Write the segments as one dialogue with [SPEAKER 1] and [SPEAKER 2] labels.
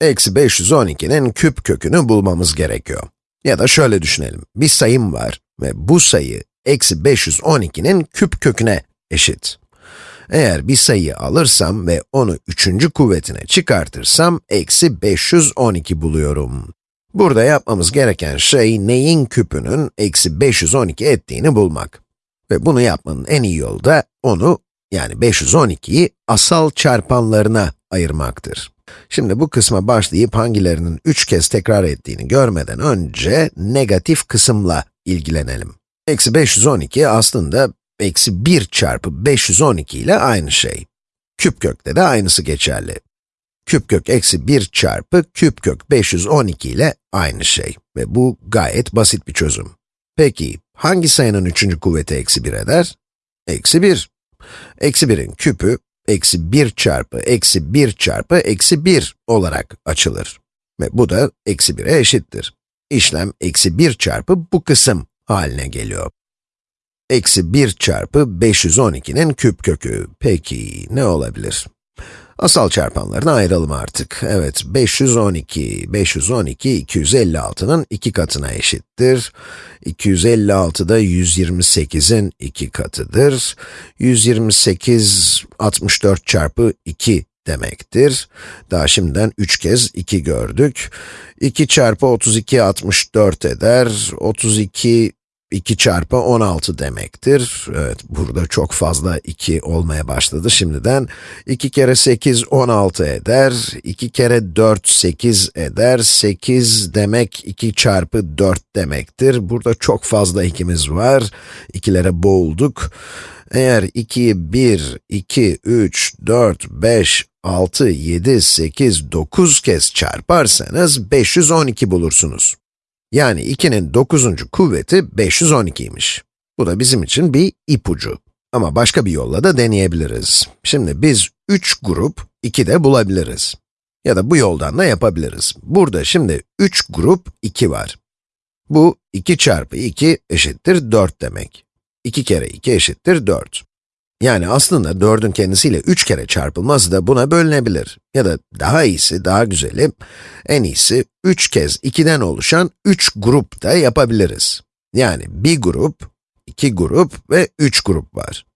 [SPEAKER 1] eksi 512'nin küp kökünü bulmamız gerekiyor. Ya da şöyle düşünelim, bir sayım var ve bu sayı eksi 512'nin küp köküne eşit. Eğer bir sayıyı alırsam ve onu üçüncü kuvvetine çıkartırsam, eksi 512 buluyorum. Burada yapmamız gereken şey, neyin küpünün eksi 512 ettiğini bulmak. Ve bunu yapmanın en iyi yolu da onu, yani 512'yi asal çarpanlarına ayırmaktır. Şimdi bu kısma başlayıp hangilerinin 3 kez tekrar ettiğini görmeden önce negatif kısımla ilgilenelim. Eksi 512 aslında eksi 1 çarpı 512 ile aynı şey. Küp kökte de aynısı geçerli. Küp kök eksi 1 çarpı küp kök 512 ile aynı şey. Ve bu gayet basit bir çözüm. Peki, hangi sayının üçüncü kuvveti eksi 1 eder? Eksi 1. Eksi 1'in küpü, eksi 1 çarpı eksi 1 çarpı eksi 1 olarak açılır. Ve bu da eksi 1'e eşittir. İşlem eksi 1 çarpı bu kısım haline geliyor. Eksi 1 çarpı 512'nin küp kökü. Peki, ne olabilir? Asal çarpanlarına ayıralım artık. Evet, 512, 512, 256'nın iki katına eşittir. 256 da 128'in iki katıdır. 128, 64 çarpı 2 demektir. Daha şimdiden 3 kez 2 gördük. 2 çarpı 32, 64 eder. 32, 2 çarpı 16 demektir. Evet, burada çok fazla 2 olmaya başladı şimdiden. 2 kere 8, 16 eder. 2 kere 4, 8 eder. 8 demek 2 çarpı 4 demektir. Burada çok fazla ikimiz var. İkilere boğulduk. Eğer 2'yi 1, 2, 3, 4, 5, 6, 7, 8, 9 kez çarparsanız 512 bulursunuz. Yani 2'nin 9. kuvveti 512'ymiş. Bu da bizim için bir ipucu. Ama başka bir yolla da deneyebiliriz. Şimdi biz 3 grup 2 de bulabiliriz. Ya da bu yoldan da yapabiliriz. Burada şimdi 3 grup 2 var. Bu 2 çarpı 2 eşittir 4 demek. 2 kere 2 eşittir 4. Yani aslında 4'ün kendisiyle 3 kere çarpılması da buna bölünebilir. Ya da daha iyisi, daha güzeli, en iyisi 3 kez 2'den oluşan 3 grup da yapabiliriz. Yani bir grup, 2 grup ve 3 grup var.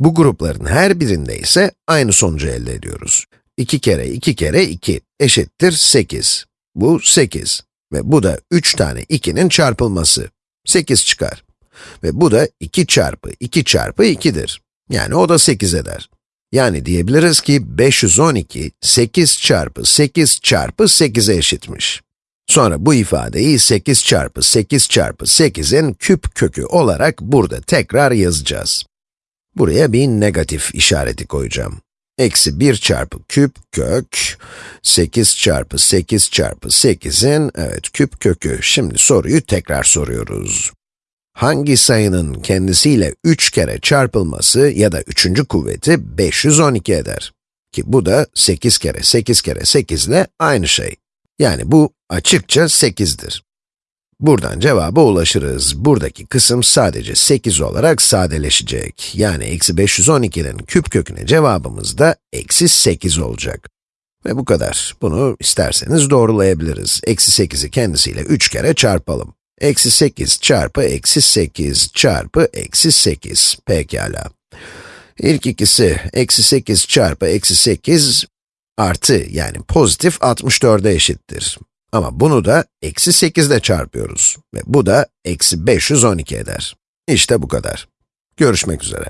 [SPEAKER 1] Bu grupların her birinde ise aynı sonucu elde ediyoruz. 2 kere 2 kere 2 eşittir 8. Bu 8 ve bu da 3 tane 2'nin çarpılması. 8 çıkar. Ve bu da 2 çarpı 2 çarpı 2'dir. Yani o da 8 eder. Yani diyebiliriz ki 512, 8 çarpı 8 çarpı 8'e eşitmiş. Sonra bu ifadeyi 8 çarpı 8 çarpı 8'in küp kökü olarak burada tekrar yazacağız. Buraya bir negatif işareti koyacağım. Eksi 1 çarpı küp kök, 8 çarpı 8 çarpı 8'in, evet küp kökü. Şimdi soruyu tekrar soruyoruz hangi sayının kendisiyle 3 kere çarpılması ya da üçüncü kuvveti 512 eder. Ki bu da 8 kere 8 kere 8 ile aynı şey. Yani bu açıkça 8'dir. Buradan cevaba ulaşırız. Buradaki kısım sadece 8 olarak sadeleşecek. Yani eksi 512'nin küp köküne cevabımız da eksi 8 olacak. Ve bu kadar. Bunu isterseniz doğrulayabiliriz. Eksi 8'i kendisiyle 3 kere çarpalım. Eksi 8 çarpı eksi 8 çarpı eksi 8. Pekala. İlk ikisi, eksi 8 çarpı eksi 8 artı yani pozitif 64'e eşittir. Ama bunu da eksi 8 ile çarpıyoruz. Ve bu da eksi 512 eder. İşte bu kadar. Görüşmek üzere.